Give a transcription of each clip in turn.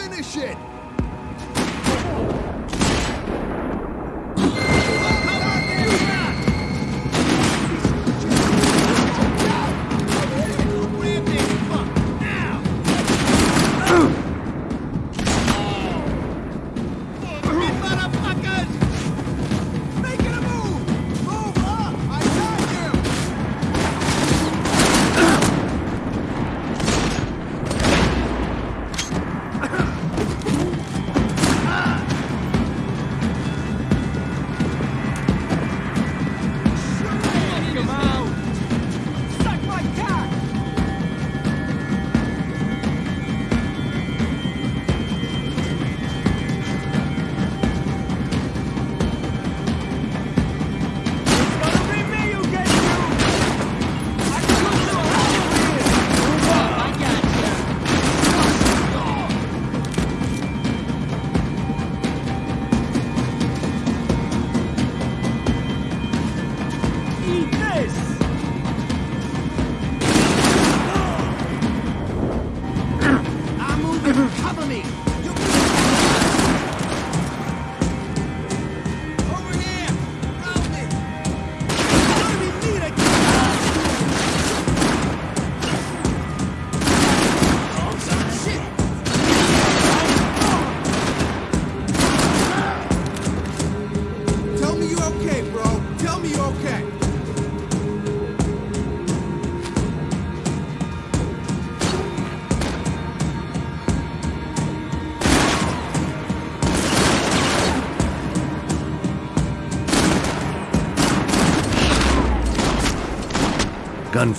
Finish it!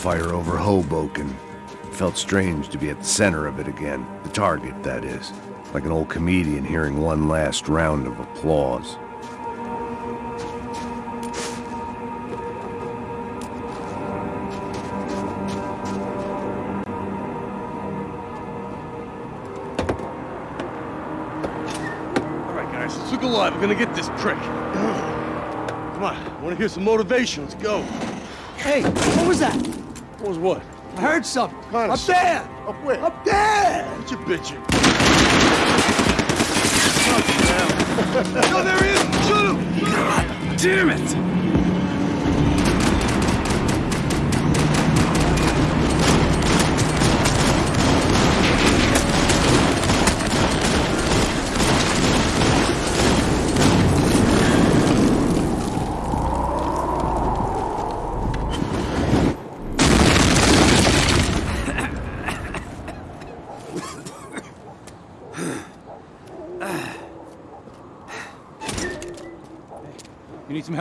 Gunfire over Hoboken. Felt strange to be at the center of it again. The target, that is. Like an old comedian hearing one last round of applause. All right, guys, let's look alive. We're gonna get this prick. Come on, I want to hear some motivation. Let's go. Hey, what was that? What was what? I heard something. Kinda Up there! Up where? Up there! What you bitching? No, there he is! Shoot him! God Damn it!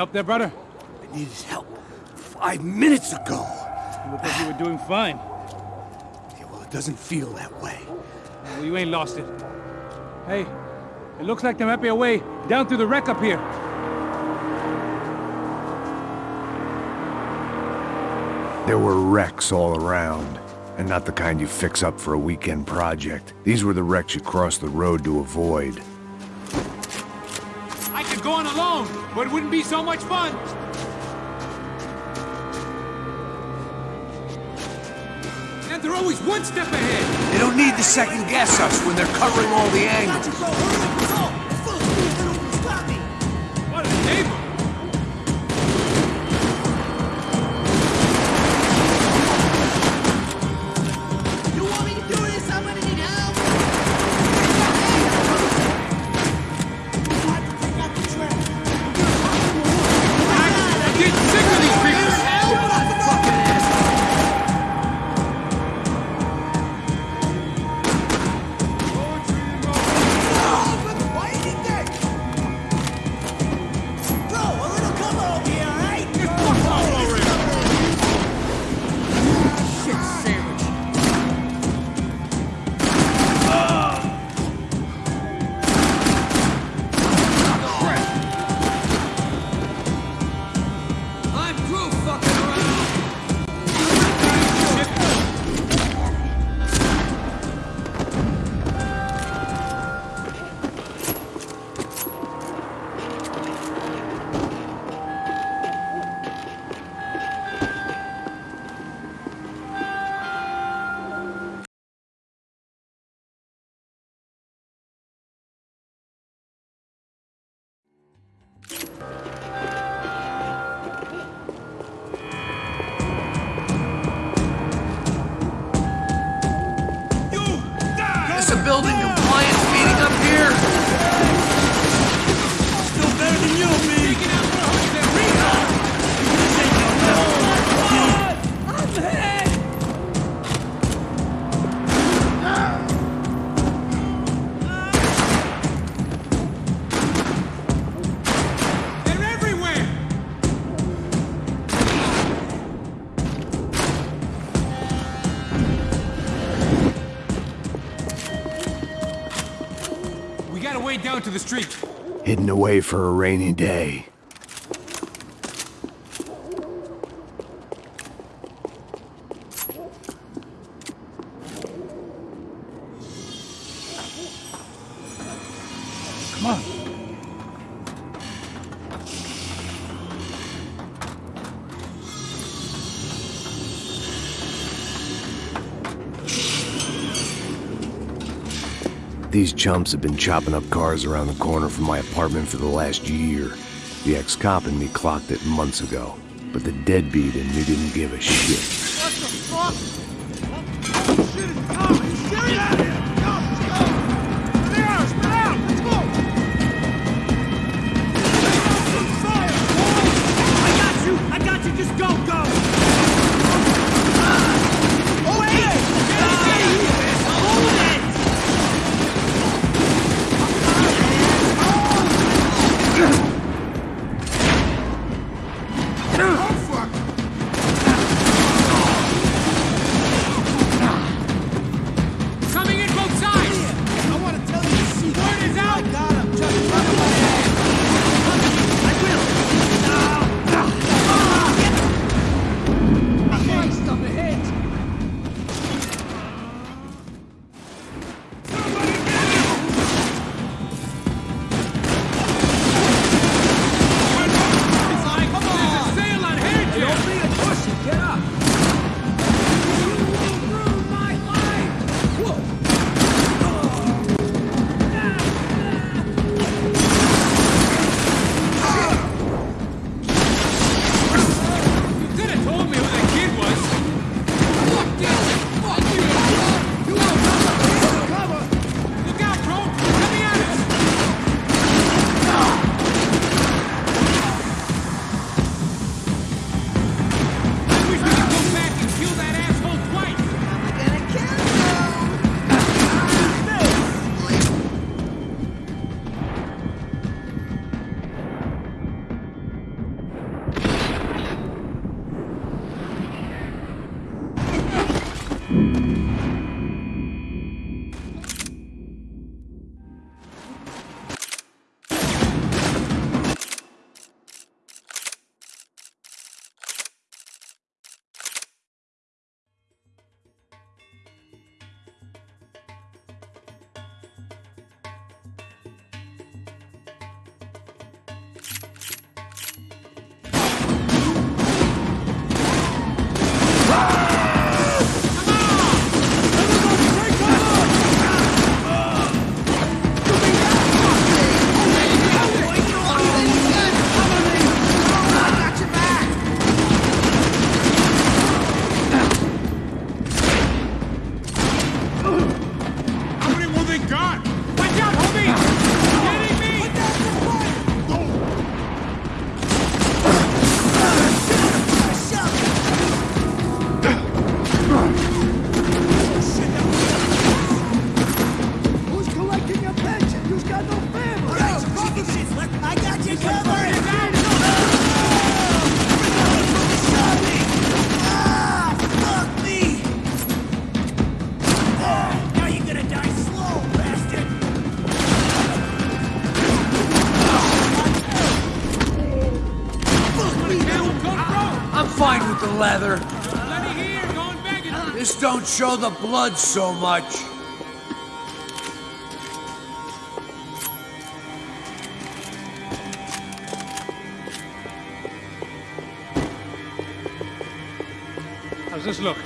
Help there, brother? I needed help five minutes ago. You look like you were doing fine. Yeah, well, it doesn't feel that way. Well, you ain't lost it. Hey, it looks like there might be a way down through the wreck up here. There were wrecks all around. And not the kind you fix up for a weekend project. These were the wrecks you cross the road to avoid. Alone, but it wouldn't be so much fun. And they're always one step ahead. They don't need to second guess us when they're covering all the angles. street. Hidden away for a rainy day. chumps have been chopping up cars around the corner from my apartment for the last year. The ex-cop and me clocked it months ago, but the deadbeat and me didn't give a shit. What the fuck? Oh shit is coming? Shit show the blood so much. How's this look?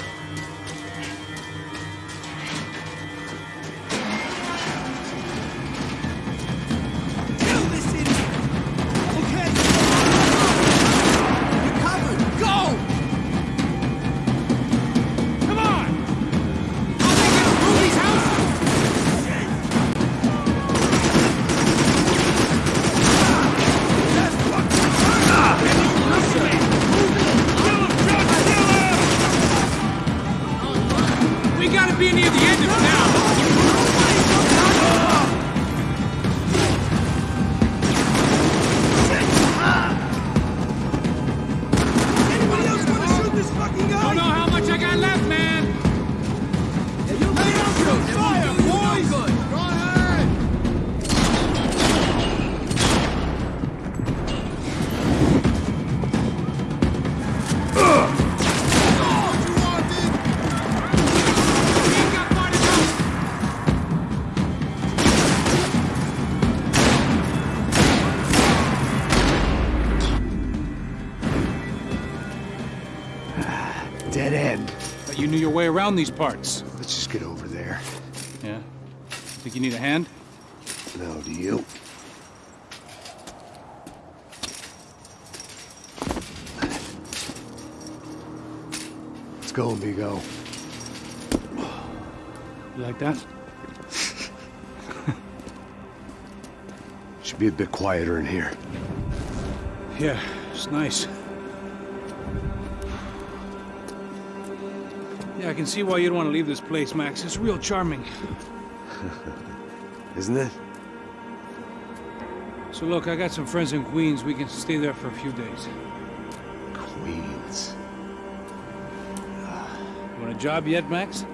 Around these parts. Let's just get over there. Yeah? Think you need a hand? No, do you? Let's go, amigo. You like that? Should be a bit quieter in here. Yeah, it's nice. I can see why you'd want to leave this place, Max. It's real charming. Isn't it? So look, I got some friends in Queens. We can stay there for a few days. Queens. You want a job yet, Max?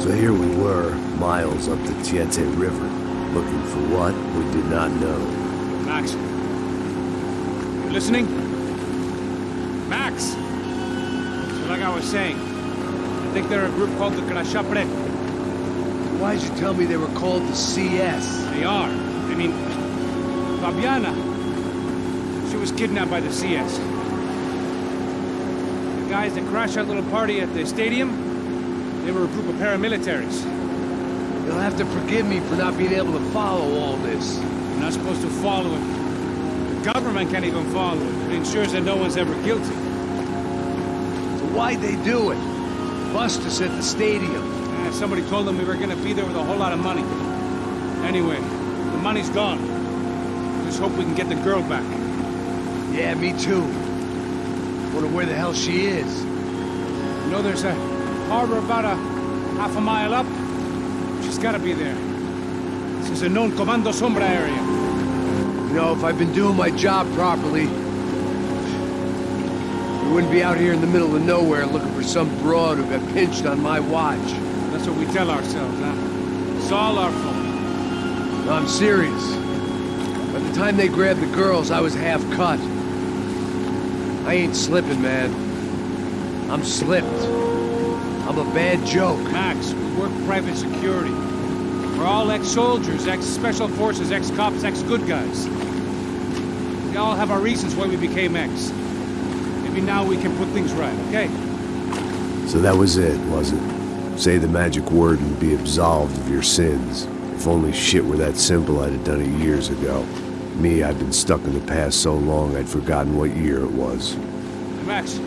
So here we were, miles up the Tiete River, looking for what we did not know. Max. You listening? Max! So like I was saying, I think they're a group called the Crachá Preto. Why'd you tell me they were called the CS? They are. I mean, Fabiana. She was kidnapped by the CS. The guys that crashed that little party at the stadium, they were a group of paramilitaries. You'll have to forgive me for not being able to follow all this. You're not supposed to follow it. The government can't even follow it. It ensures that no one's ever guilty. So why'd they do it? Bust us at the stadium. Eh, somebody told them we were gonna be there with a whole lot of money. Anyway, the money's gone. Just hope we can get the girl back. Yeah, me too. Wonder where the hell she is. You know there's a harbor about a half a mile up? She's gotta be there. This is a known Comando Sombra area. You know, if I've been doing my job properly, we wouldn't be out here in the middle of nowhere looking for some broad who got pinched on my watch. That's what we tell ourselves, huh? It's all our fault. No, I'm serious. By the time they grabbed the girls, I was half cut. I ain't slipping, man. I'm slipped. I'm a bad joke. Max, we work private security. We're all ex-soldiers, ex-special forces, ex-cops, ex-good guys. We all have our reasons why we became ex. Maybe now we can put things right, okay? So that was it, was it? Say the magic word and be absolved of your sins. If only shit were that simple, I'd have done it years ago. Me, I've been stuck in the past so long I'd forgotten what year it was. Hey, Max,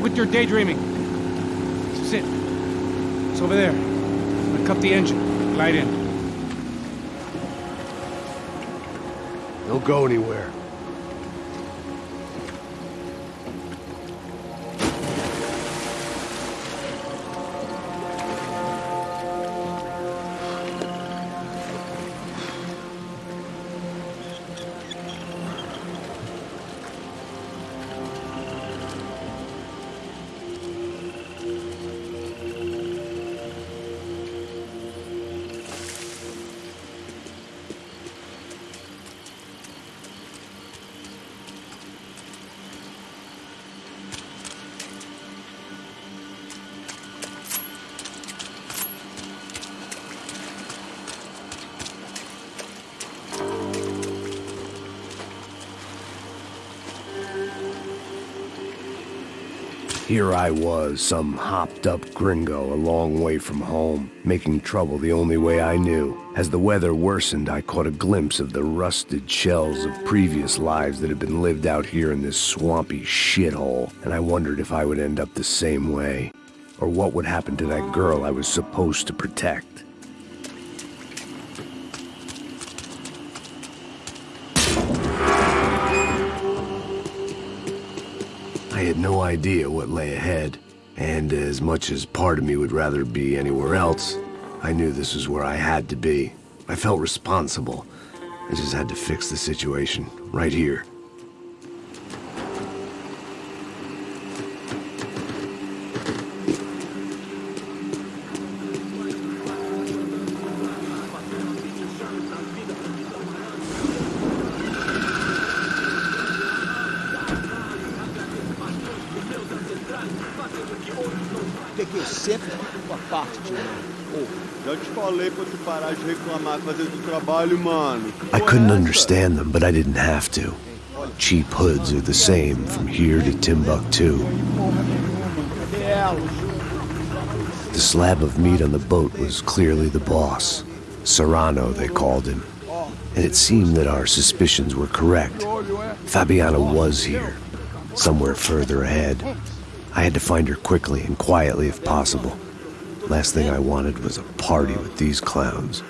quit your daydreaming. It's over there. Cut the engine. Glide in. Don't go anywhere. Here I was, some hopped up gringo a long way from home, making trouble the only way I knew. As the weather worsened, I caught a glimpse of the rusted shells of previous lives that had been lived out here in this swampy shithole, and I wondered if I would end up the same way. Or what would happen to that girl I was supposed to protect. Idea what lay ahead, and as much as part of me would rather be anywhere else, I knew this was where I had to be. I felt responsible. I just had to fix the situation, right here. Take you a sip? Fuck parte, mano. Já te falei pra tu parar de reclamar, fazer do trabalho, mano. I couldn't understand them, but I didn't have to. Cheap hoods are the same from here to Timbuktu. The slab of meat on the boat was clearly the boss. Serrano, they called him. And it seemed that our suspicions were correct. Fabiana was here, somewhere further ahead. I had to find her quickly and quietly if possible. Last thing I wanted was a party with these clowns.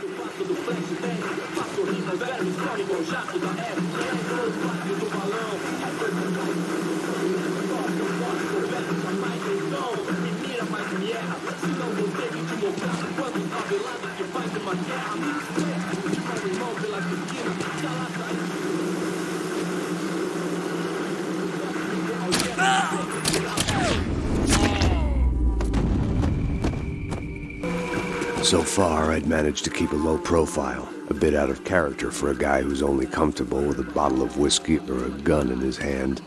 So far, I'd managed to keep a low profile, a bit out of character for a guy who's only comfortable with a bottle of whiskey or a gun in his hand.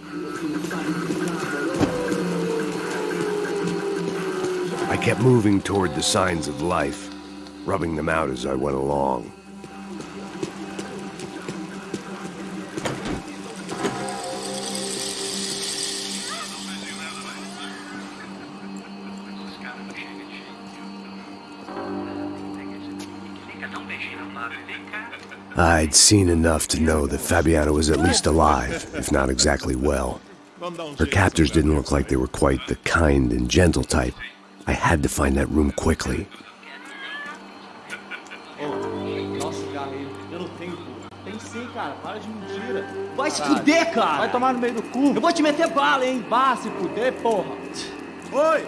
I kept moving toward the signs of life, rubbing them out as I went along. I'd seen enough to know that Fabiana was at least alive, if not exactly well. Her captors didn't look like they were quite the kind and gentle type. I had to find that room quickly. Nossa, cigarro aí. Eu não tenho, pô. Tem sim, cara. Para de mentira. Vai se fuder, cara. Vai tomar no meio do cu. Eu vou te meter bala, hein. Vá se fuder, porra. Oi!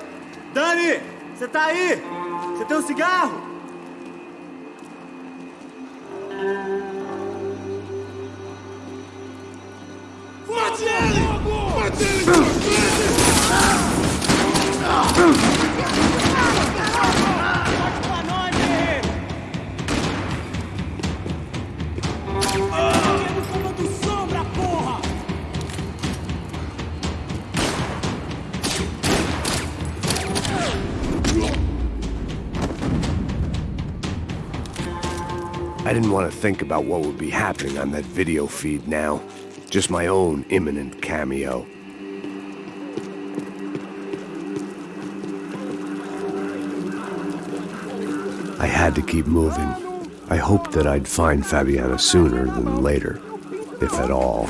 Dani! Você tá aí? Você tem um cigarro? I didn't want to think about what would be happening on that video feed now. Just my own imminent cameo. I had to keep moving. I hoped that I'd find Fabiana sooner than later, if at all.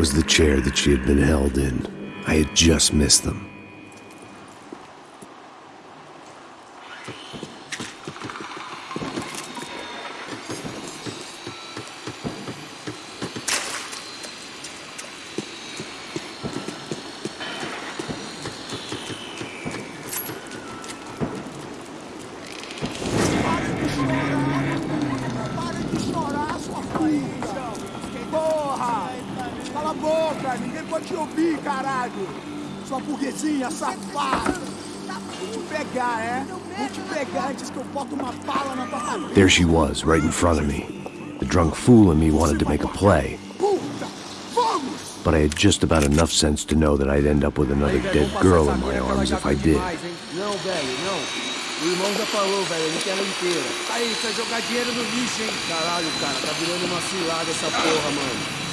Was the chair that she had been held in. I had just missed them. There she was, right in front of me. The drunk fool in me wanted to make a play, but I had just about enough sense to know that I'd end up with another dead girl in my arms if I did. Caralho, cara, tá virando uma cilada essa porra, mano.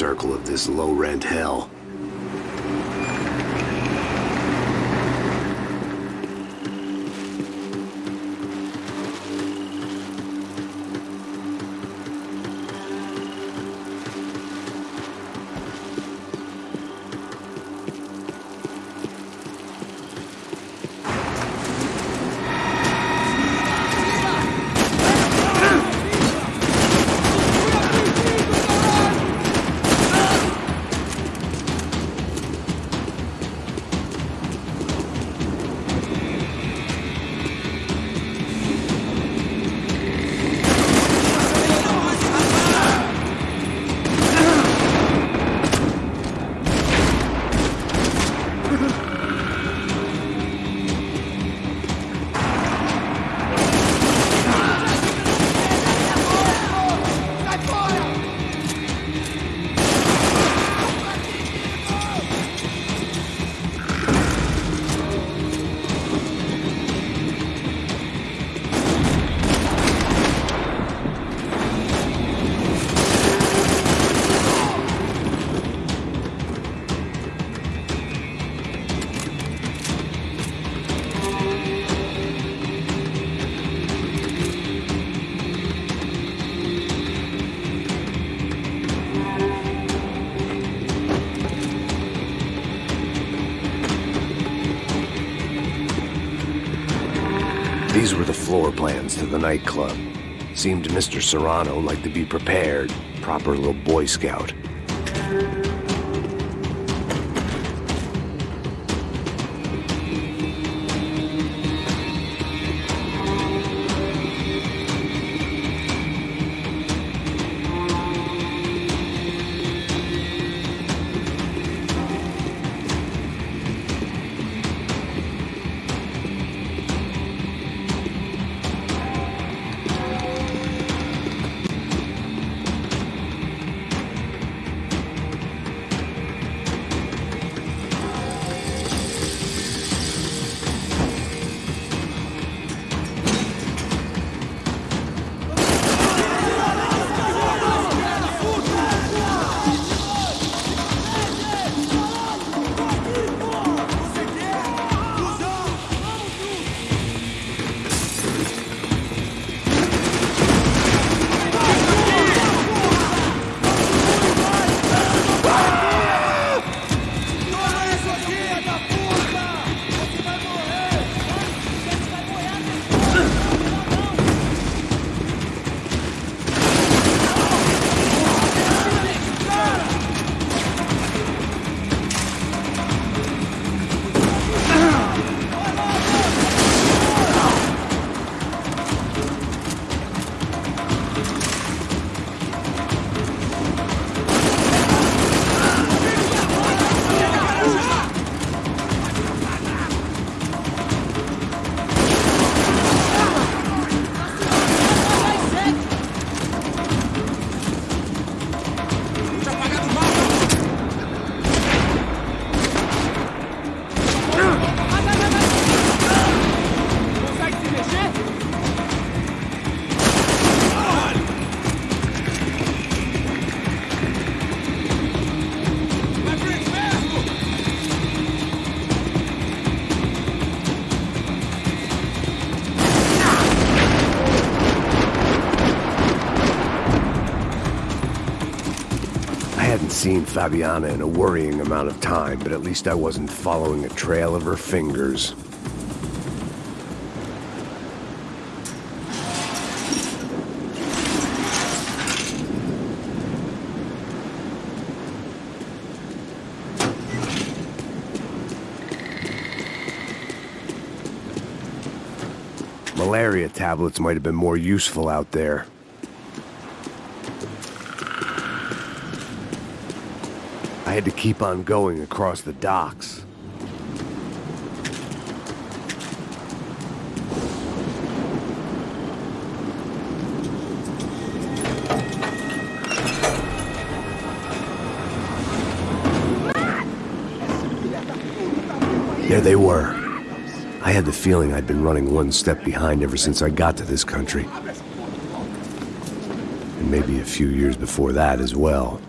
Circle of this low rent hell. These were the floor plans to the nightclub. Seemed Mr. Serrano like to be prepared. Proper little Boy Scout. Fabiana in a worrying amount of time, but at least I wasn't following a trail of her fingers. Malaria tablets might have been more useful out there. I had to keep on going across the docks. There they were. I had the feeling I'd been running one step behind ever since I got to this country. And maybe a few years before that as well.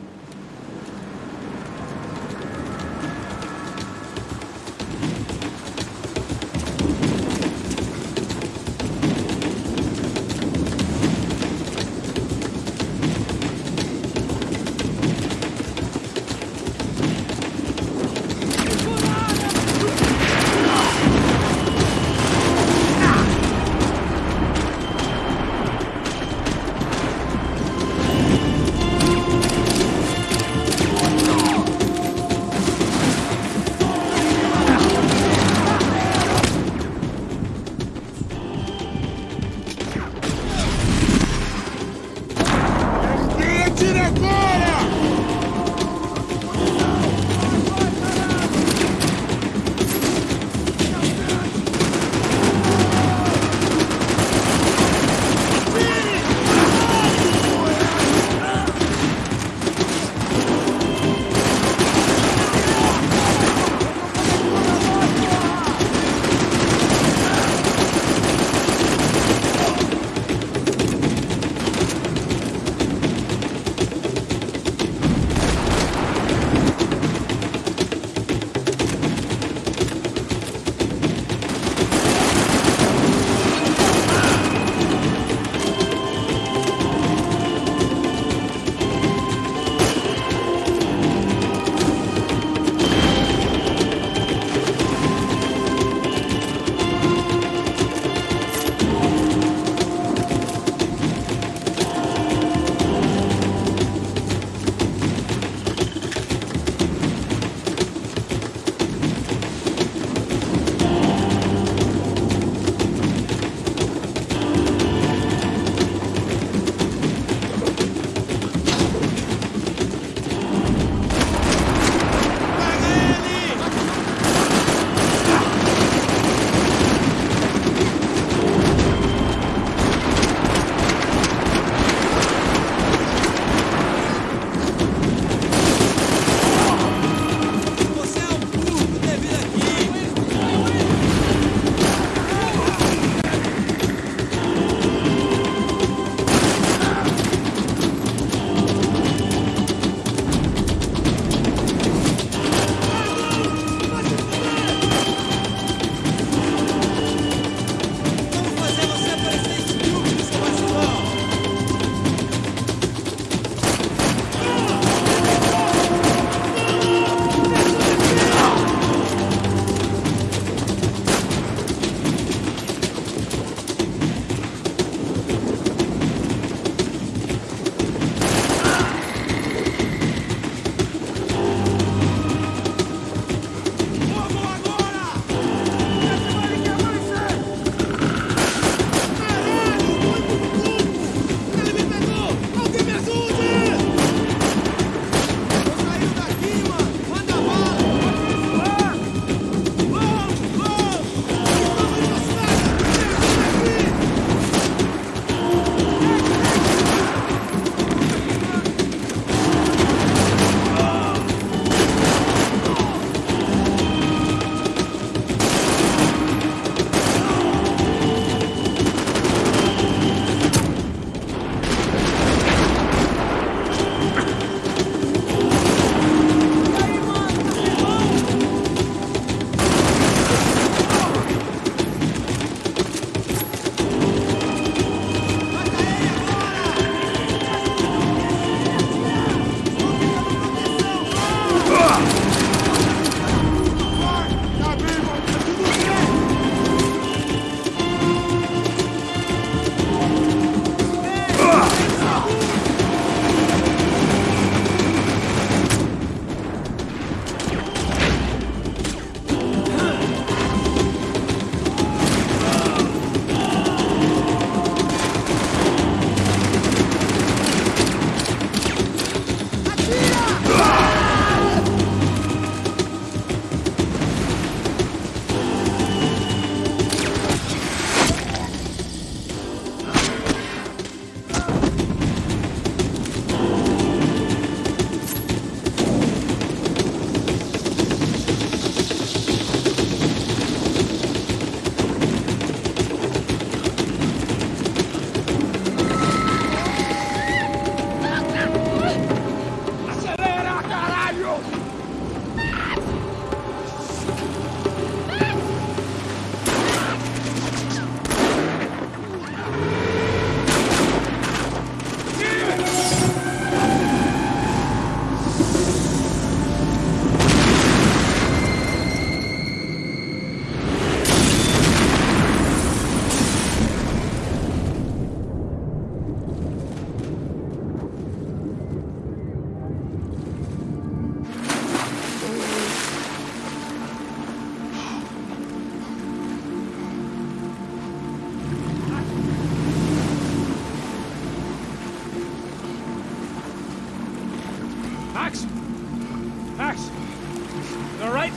All right?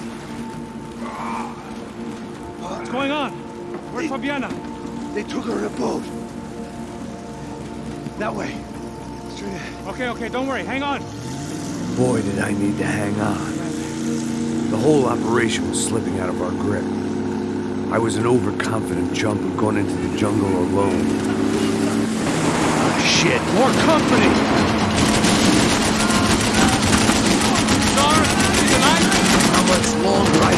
What's going on? Where's they, Fabiana? They took her in a boat. That way. Straight ahead. Okay, okay, don't worry. Hang on. Boy, did I need to hang on. The whole operation was slipping out of our grip. I was an overconfident jumper going into the jungle alone. Oh, shit. More company! long ride.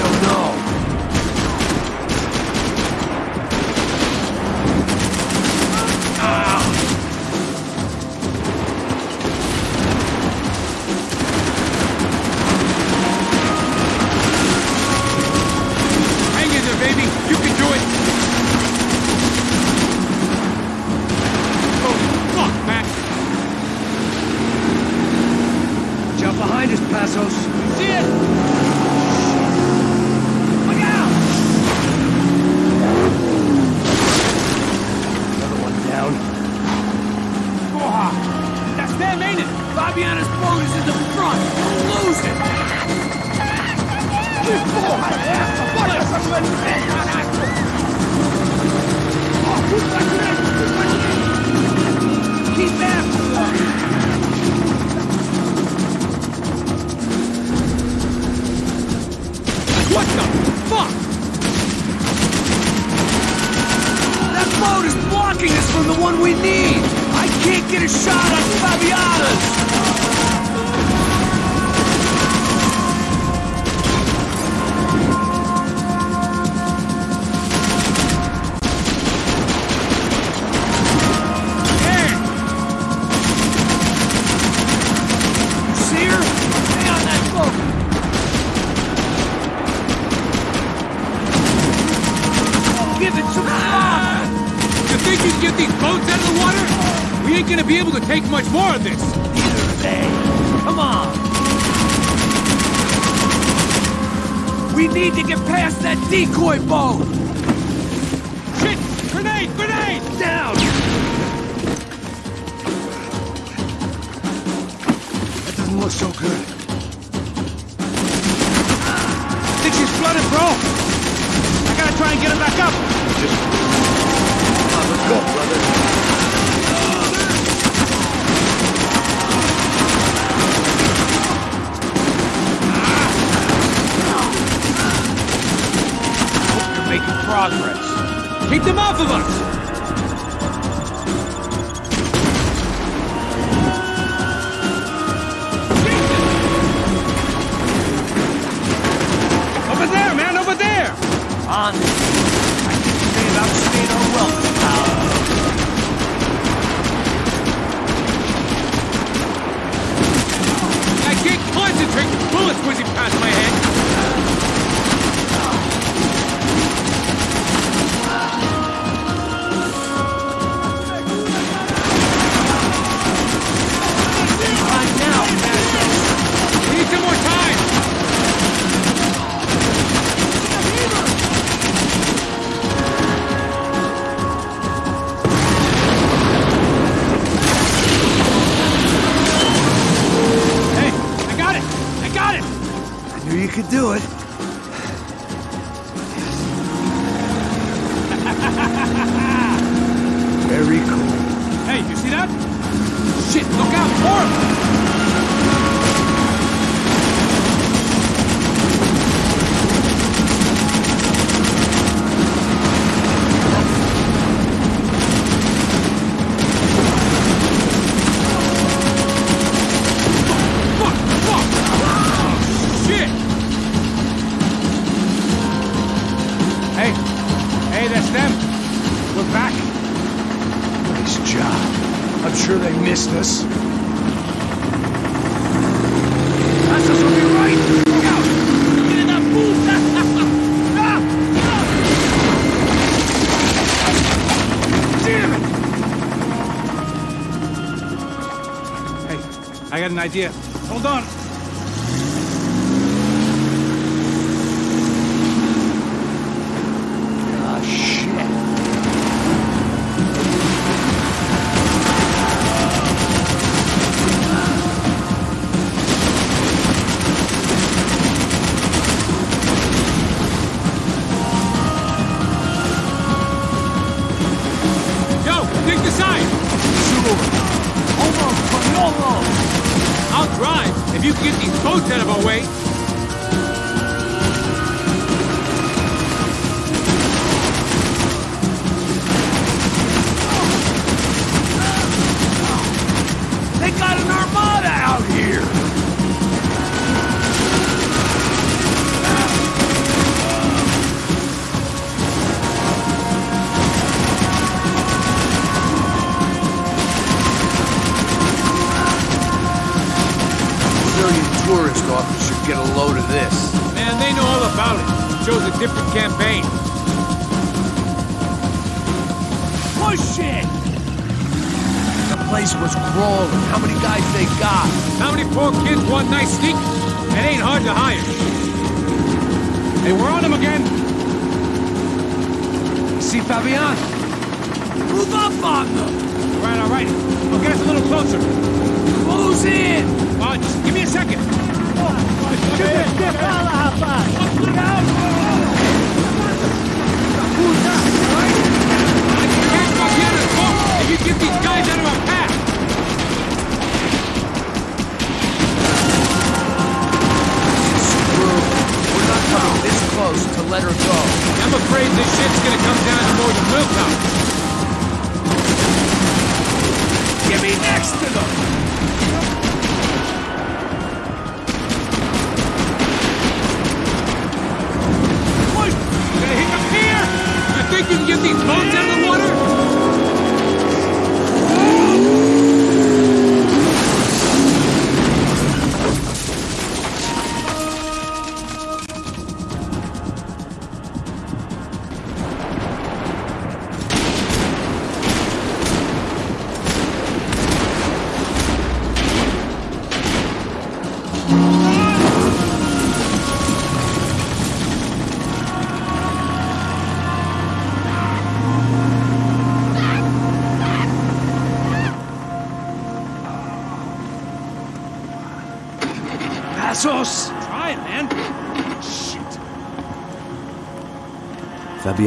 progress. Keep them off of us! on. I think they have outstayed our welcome. I can't concentrate. Bullets whizzing past my head. destiny.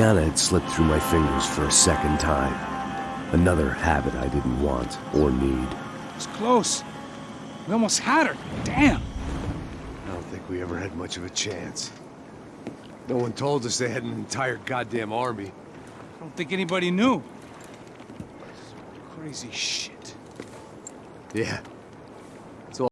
Fabiana had slipped through my fingers for a second time. Another habit I didn't want or need. It's close. We almost had her. Damn. I don't think we ever had much of a chance. No one told us they had an entire goddamn army. I don't think anybody knew. Crazy shit. Yeah,